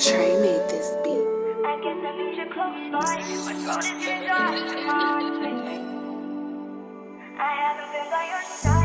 Trey made this beat. I guess I need you close by. Throat is racing. I haven't been by your side.